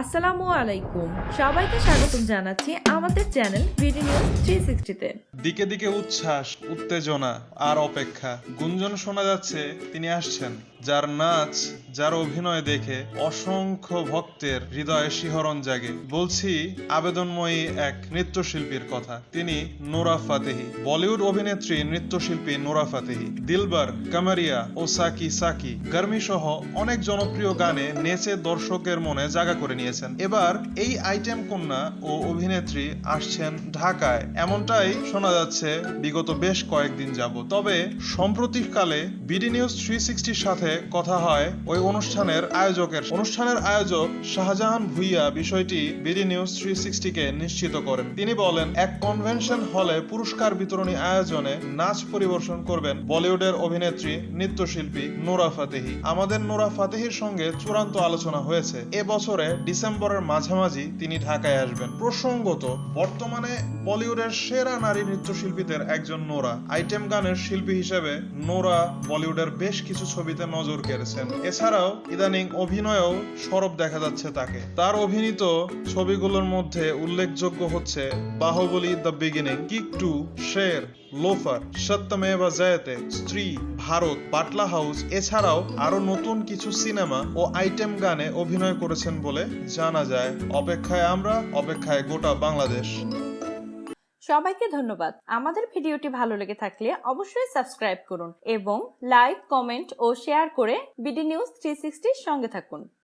আসসালামু আলাইকুম। সবাইকে স্বাগতম জানাচ্ছি আমাদের চ্যানেল বিডি নিউজ থ্রি সিক্সটিতে দিকে দিকে উচ্ছ্বাস, উত্তেজনা আর অপেক্ষা। গুঞ্জন শোনা যাচ্ছে, তিনি আসছেন। যার নাচ, যার অভিনয় দেখে অসংখ্য ভক্তের হৃদয়ে শিহরণ জাগে। বলছি, আবেদনময়ী এক নৃত্যশিল্পীর কথা। তিনি নোরা ফাতেহি। বলিউড অভিনেত্রী, নৃত্যশিল্পী নোরা ফাতেহি। দিলবার, কামারিয়া ও সাকি সাকি। গার্মি সহ অনেক জনপ্রিয় গানে নেচে দর্শকের মনে জায়গা করে নিয়েছেন এবার এই আইটেম কন্যা ও অভিনেত্রী আসছেন ঢাকায়। এমনটাই শোনা যাচ্ছে বিগত বেশ কয়েকদিন যাব তবে সম্প্রতিকালে বিডি নিউজ থ্রি সিক্সটির সাথে কথা হয় ওই অনুষ্ঠানের আয়োজকের। অনুষ্ঠানের আয়োজক শাহজাহান ভুইয়া বিষয়টি বিডি নিউজ থ্রি সিক্সটিকে নিশ্চিত করেন। তিনি বলেন, এক কনভেনশন হলে পুরস্কার বিতরণী আয়োজনে নাচ পরিবেশন করবেন বলিউডের অভিনেত্রী নৃত্যশিল্পী নোরা ফাতেহি। আমাদের নোরা ফাতেহির সঙ্গে চূড়ান্ত আলোচনা হয়েছে। এ বছরে ডিসেম্বরের মাঝামাঝি তিনি ঢাকায় আসবেন। প্রসঙ্গত, বর্তমানে বলিউডের সেরা নারী নৃত্যশিল্পীদের একজন নোরা। আইটেম গানের শিল্পী হিসেবে নোরা বলিউডের বেশ কিছু ছবিতে নজর কেড়েছেন। এছাড়াও ইদানিং অভিনয়েও সরব দেখা যাচ্ছে তাকে। তার অভিনীত ছবিগুলোর মধ্যে উল্লেখযোগ্য হচ্ছে Baahubali the beginning, kick two, Sher. Loafer, Satyameva Jayate, Stree, Bharat, Batla house, এছাড়াও আরও নতুন কিছু সিনেমা ও আইটেম গানে অভিনয় করেছেন বলে জানা যায়। অপেক্ষায় আমরা, অপেক্ষায় গোটা বাংলাদেশ। সবাইকে ধন্যবাদ। আমাদের ভিডিওটি ভালো লেগে থাকলে অবশ্যই সাবস্ক্রাইব করুন এবং লাইক, কমেন্ট ও শেয়ার করে বিডি নিউজ থ্রি সঙ্গে থাকুন।